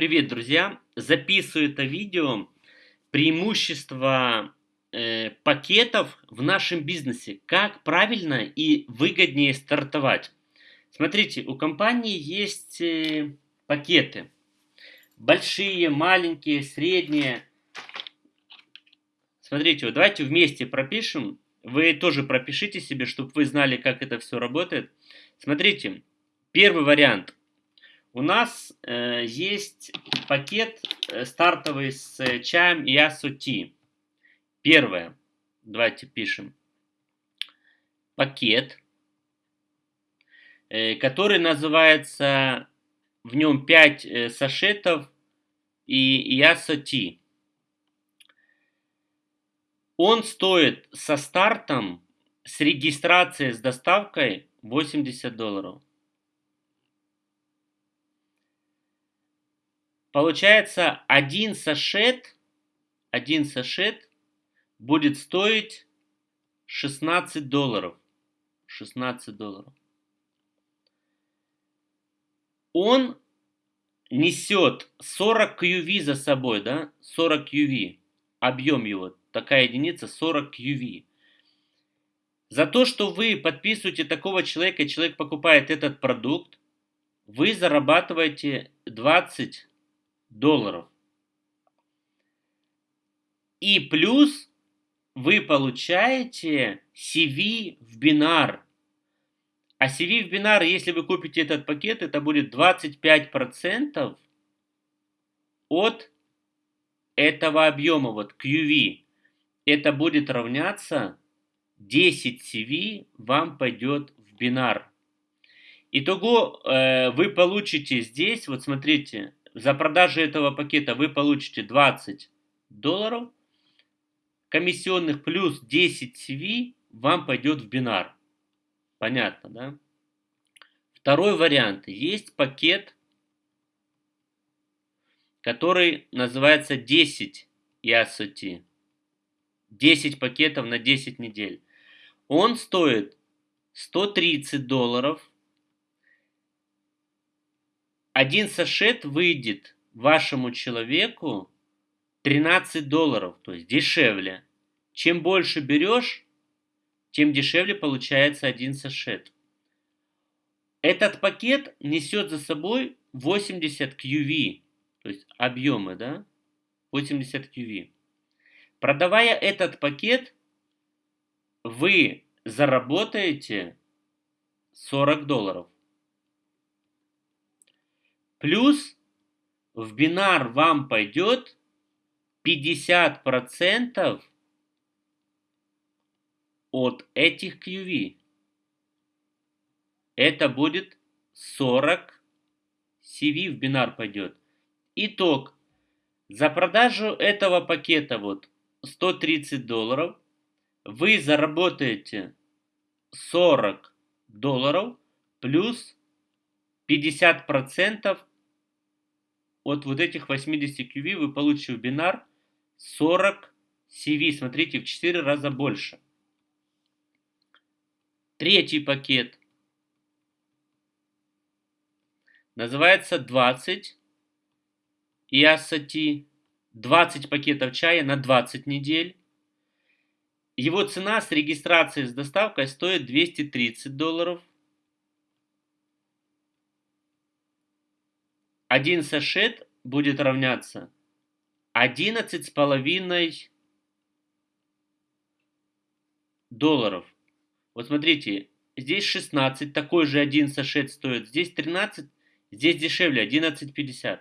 Привет, друзья! Записываю это видео преимущества э, пакетов в нашем бизнесе. Как правильно и выгоднее стартовать. Смотрите, у компании есть э, пакеты. Большие, маленькие, средние. Смотрите, вот давайте вместе пропишем. Вы тоже пропишите себе, чтобы вы знали, как это все работает. Смотрите, первый вариант – у нас э, есть пакет э, стартовый с э, чаем и асоти. Первое. Давайте пишем. Пакет, э, который называется, в нем 5 э, сашетов и ясоти. Он стоит со стартом, с регистрацией, с доставкой 80 долларов. Получается, один сашет, один сашет будет стоить 16 долларов. 16 долларов. Он несет 40 QV за собой, да? 40 QV. Объем его, такая единица 40 QV. За то, что вы подписываете такого человека, человек покупает этот продукт, вы зарабатываете 20 долларов. И плюс вы получаете CV в бинар. А CV в бинар, если вы купите этот пакет, это будет 25% от этого объема, вот QV. Это будет равняться 10 CV вам пойдет в бинар. Итого э, вы получите здесь, вот смотрите, за продажу этого пакета вы получите 20 долларов комиссионных плюс 10 CV вам пойдет в бинар. Понятно, да? Второй вариант. Есть пакет, который называется 10 EASOT. 10 пакетов на 10 недель. Он стоит 130 долларов один сашет выйдет вашему человеку 13 долларов, то есть дешевле. Чем больше берешь, тем дешевле получается один сашет. Этот пакет несет за собой 80 QV, то есть объемы, да? 80 QV. Продавая этот пакет, вы заработаете 40 долларов. Плюс в бинар вам пойдет 50% от этих QV. Это будет 40 CV в бинар пойдет. Итог. За продажу этого пакета вот 130 долларов вы заработаете 40 долларов плюс 50% от вот этих 80 QV вы получите в бинар 40 CV. Смотрите, в 4 раза больше. Третий пакет называется 20 Иасати. 20 пакетов чая на 20 недель. Его цена с регистрацией с доставкой стоит 230 долларов. Один сашет будет равняться 11 с половиной долларов. Вот смотрите, здесь 16, такой же один сашет стоит, здесь 13, здесь дешевле, 11,50.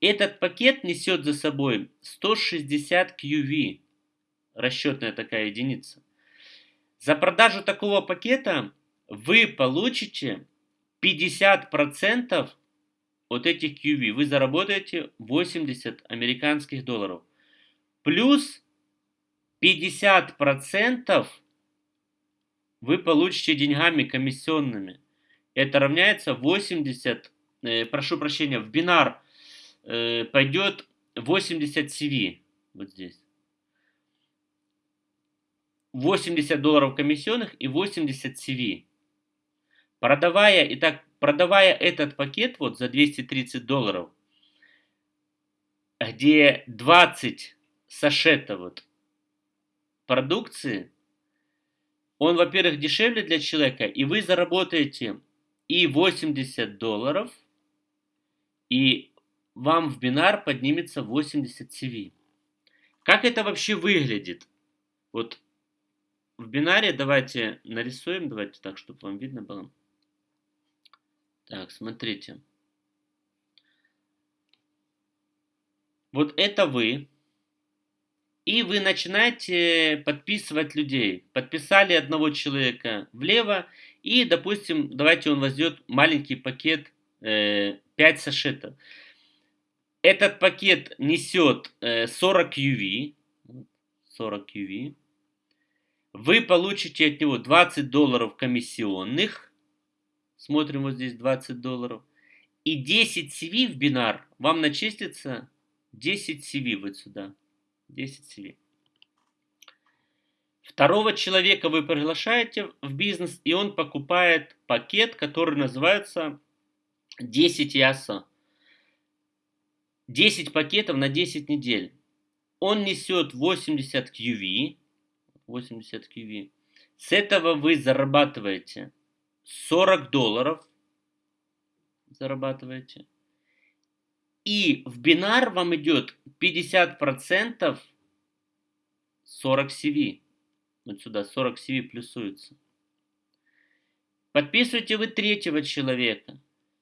Этот пакет несет за собой 160 QV, расчетная такая единица. За продажу такого пакета вы получите 50% от этих QV вы заработаете 80 американских долларов. Плюс 50% вы получите деньгами комиссионными. Это равняется 80, э, прошу прощения, в бинар э, пойдет 80 CV. Вот здесь. 80 долларов комиссионных и 80 CV. Продавая, итак, продавая этот пакет вот за 230 долларов, где 20 сашетов вот продукции, он, во-первых, дешевле для человека, и вы заработаете и 80 долларов, и вам в бинар поднимется 80 CV. Как это вообще выглядит? Вот в бинаре давайте нарисуем, давайте так, чтобы вам видно было. Так, смотрите. Вот это вы. И вы начинаете подписывать людей. Подписали одного человека влево. И, допустим, давайте он возьмет маленький пакет э, 5 сашетов. Этот пакет несет э, 40 UV. 40 UV. Вы получите от него 20 долларов комиссионных. Смотрим вот здесь 20 долларов. И 10 CV в бинар вам начислится 10 CV вот сюда. 10 CV. Второго человека вы приглашаете в бизнес, и он покупает пакет, который называется 10 яса. 10 пакетов на 10 недель. Он несет 80 QV. 80 QV. С этого вы зарабатываете 40 долларов. Зарабатываете. И в бинар вам идет 50% 40 CV. Вот сюда 40 CV плюсуется. Подписывайте вы третьего человека,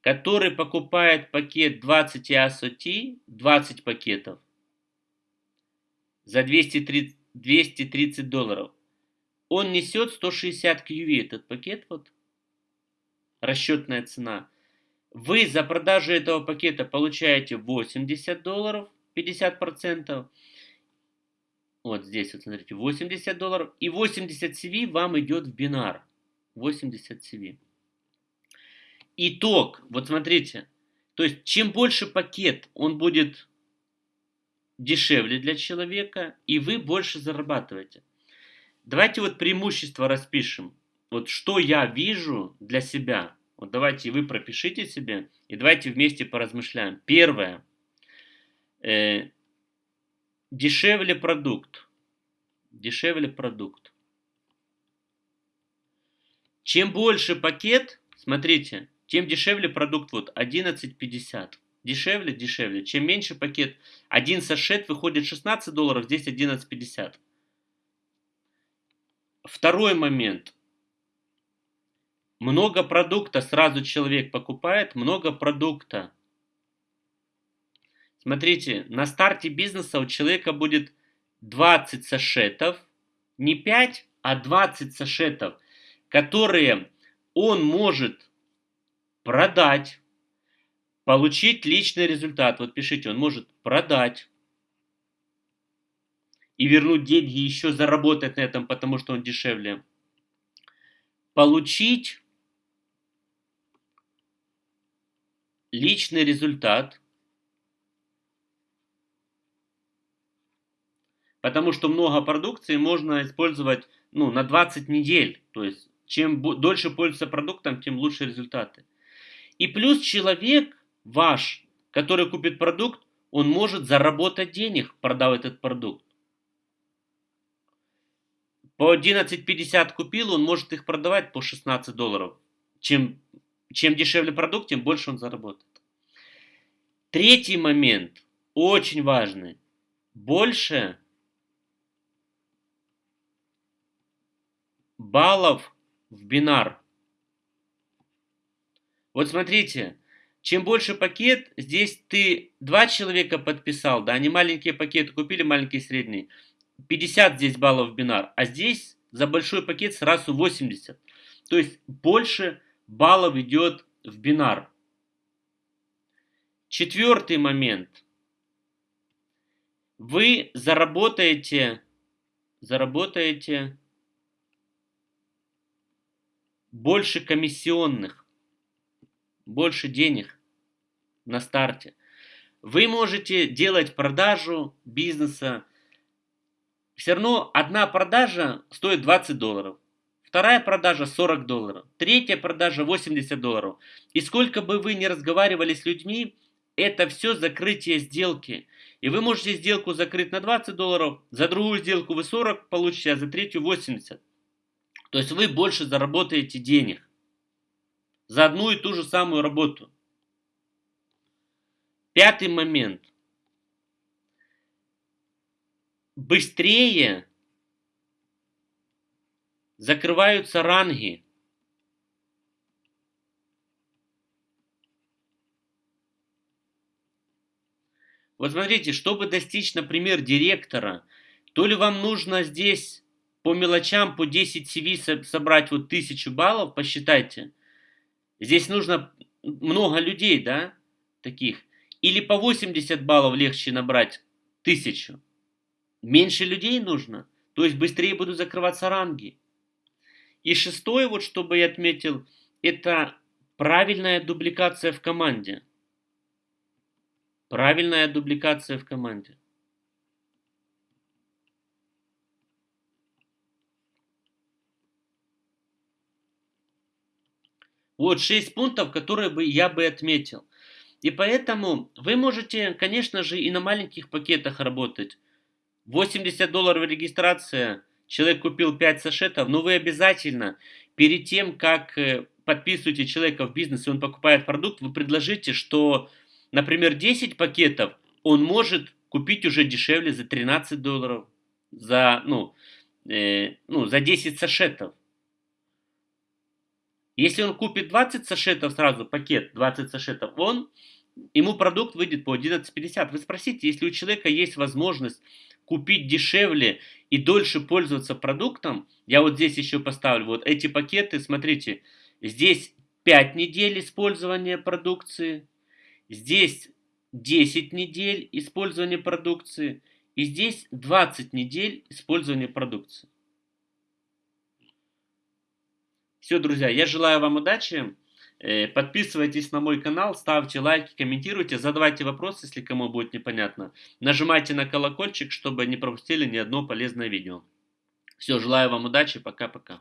который покупает пакет 20 EASO 20 пакетов за 230, 230 долларов. Он несет 160 QV, этот пакет, вот, расчетная цена. Вы за продажу этого пакета получаете 80 долларов, 50%. Вот здесь, вот смотрите, 80 долларов. И 80 CV вам идет в бинар. 80 CV. Итог, вот смотрите. То есть, чем больше пакет, он будет дешевле для человека, и вы больше зарабатываете. Давайте вот преимущество распишем. Вот что я вижу для себя. Вот давайте вы пропишите себе, и давайте вместе поразмышляем. Первое. Э, дешевле продукт. Дешевле продукт. Чем больше пакет, смотрите, тем дешевле продукт. Вот 11,50. Дешевле, дешевле. Чем меньше пакет, один сашет выходит 16 долларов, здесь 11,50. Второй момент. Много продукта сразу человек покупает, много продукта. Смотрите, на старте бизнеса у человека будет 20 сашетов, не 5, а 20 сашетов, которые он может продать, получить личный результат. Вот пишите, он может продать и вернуть деньги, еще заработать на этом, потому что он дешевле. Получить личный результат, потому что много продукции можно использовать ну, на 20 недель. То есть, чем дольше пользуется продуктом, тем лучше результаты. И плюс человек ваш, который купит продукт, он может заработать денег, продав этот продукт. По 11.50 купил, он может их продавать по 16 долларов. Чем чем дешевле продукт, тем больше он заработает. Третий момент, очень важный. Больше баллов в бинар. Вот смотрите, чем больше пакет, здесь ты два человека подписал, да, они маленькие пакеты купили, маленькие средние. 50 здесь баллов в бинар, а здесь за большой пакет сразу 80. То есть больше баллов идет в бинар. Четвертый момент. Вы заработаете, заработаете больше комиссионных, больше денег на старте. Вы можете делать продажу бизнеса. Все равно одна продажа стоит 20 долларов. Вторая продажа 40 долларов. Третья продажа 80 долларов. И сколько бы вы ни разговаривали с людьми, это все закрытие сделки. И вы можете сделку закрыть на 20 долларов, за другую сделку вы 40 получите, а за третью 80. То есть вы больше заработаете денег за одну и ту же самую работу. Пятый момент. Быстрее закрываются ранги. Вот смотрите, чтобы достичь, например, директора, то ли вам нужно здесь по мелочам, по 10 CV собрать вот тысячу баллов, посчитайте. Здесь нужно много людей, да, таких. Или по 80 баллов легче набрать тысячу. Меньше людей нужно, то есть быстрее будут закрываться ранги. И шестое, вот чтобы я отметил, это правильная дубликация в команде. Правильная дубликация в команде. Вот шесть пунктов, которые бы я бы отметил. И поэтому вы можете, конечно же, и на маленьких пакетах работать. 80 долларов регистрация, человек купил 5 сашетов, но вы обязательно перед тем, как э, подписываете человека в бизнес, и он покупает продукт, вы предложите, что, например, 10 пакетов он может купить уже дешевле за 13 долларов, за, ну, э, ну, за 10 сашетов. Если он купит 20 сашетов сразу, пакет 20 сашетов, он, ему продукт выйдет по 11.50. Вы спросите, если у человека есть возможность купить дешевле и дольше пользоваться продуктом, я вот здесь еще поставлю, вот эти пакеты, смотрите, здесь 5 недель использования продукции, здесь 10 недель использования продукции, и здесь 20 недель использования продукции. Все, друзья, я желаю вам удачи. Э, подписывайтесь на мой канал, ставьте лайки, комментируйте, задавайте вопросы, если кому будет непонятно. Нажимайте на колокольчик, чтобы не пропустили ни одно полезное видео. Все, желаю вам удачи, пока-пока.